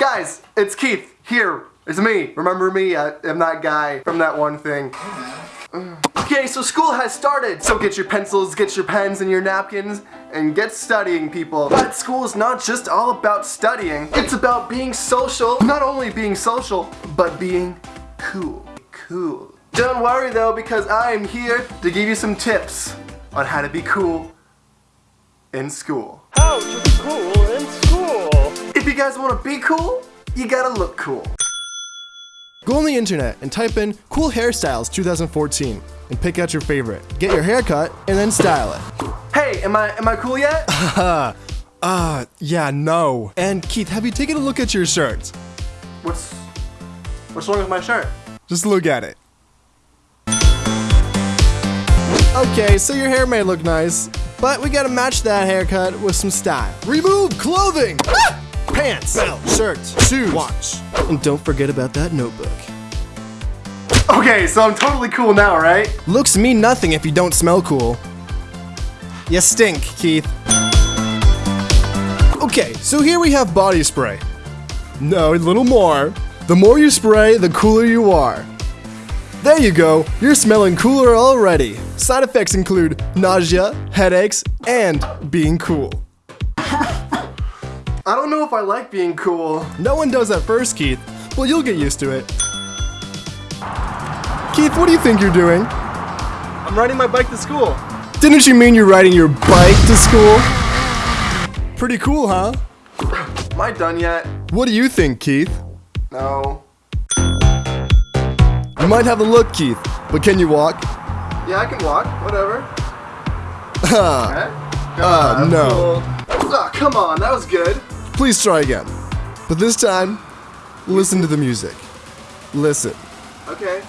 Guys, it's Keith here. It's me. Remember me? I, I'm that guy from that one thing. Okay, so school has started. So get your pencils, get your pens and your napkins, and get studying, people. But school is not just all about studying. It's about being social. Not only being social, but being cool. Cool. Don't worry though, because I'm here to give you some tips on how to be cool in school. You guys want to be cool, you gotta look cool. Go on the internet and type in cool hairstyles 2014 and pick out your favorite. Get your haircut and then style it. Hey, am I am I cool yet? Uh, uh, yeah, no. And Keith, have you taken a look at your shirt? what's what's wrong with my shirt? Just look at it. Okay, so your hair may look nice, but we gotta match that haircut with some style. Remove clothing! Ah! Pants, belt, shirt, shoes, watch. And don't forget about that notebook. Okay, so I'm totally cool now, right? Looks mean nothing if you don't smell cool. You stink, Keith. Okay, so here we have body spray. No, a little more. The more you spray, the cooler you are. There you go, you're smelling cooler already. Side effects include nausea, headaches, and being cool. I don't know if I like being cool. No one does at first, Keith. Well, you'll get used to it. Keith, what do you think you're doing? I'm riding my bike to school. Didn't you mean you're riding your bike to school? Pretty cool, huh? Am I done yet? What do you think, Keith? No. You might have a look, Keith, but can you walk? Yeah, I can walk. Whatever. Ah, Okay. Uh, no. cool. Ah, come on, that was good. Please try again. But this time, listen to the music. Listen. Okay.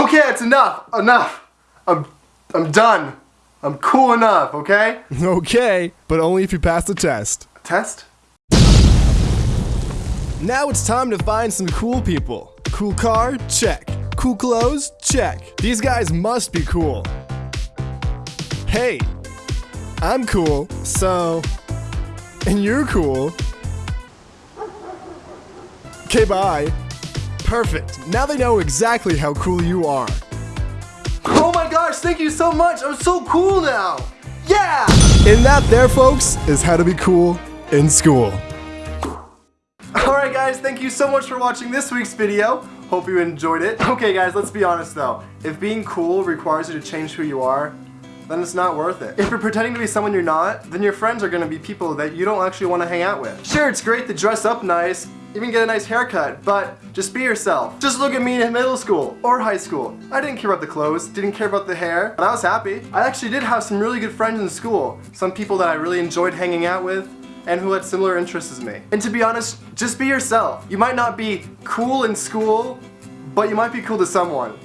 Okay, it's enough. Enough. I'm I'm done. I'm cool enough, okay? Okay, but only if you pass the test. Test? Now it's time to find some cool people. Cool car? Check. Cool clothes? Check. These guys must be cool. Hey, I'm cool, so. And you're cool. Okay, bye. Perfect. Now they know exactly how cool you are. Oh my gosh, thank you so much. I'm so cool now. Yeah! And that, there, folks, is how to be cool in school. Alright guys, thank you so much for watching this week's video. Hope you enjoyed it. Okay guys, let's be honest though. If being cool requires you to change who you are, then it's not worth it. If you're pretending to be someone you're not, then your friends are gonna be people that you don't actually want to hang out with. Sure, it's great to dress up nice, even get a nice haircut, but just be yourself. Just look at me in middle school or high school. I didn't care about the clothes, didn't care about the hair, but I was happy. I actually did have some really good friends in school. Some people that I really enjoyed hanging out with, and who had similar interests as me. And to be honest, just be yourself. You might not be cool in school, but you might be cool to someone.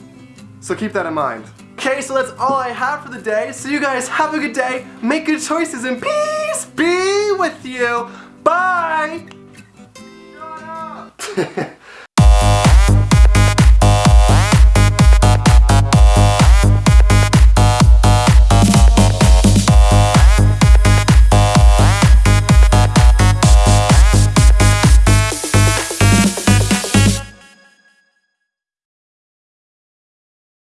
So keep that in mind. Okay, so that's all I have for the day. So you guys have a good day, make good choices, and peace be with you. Bye! Shut up!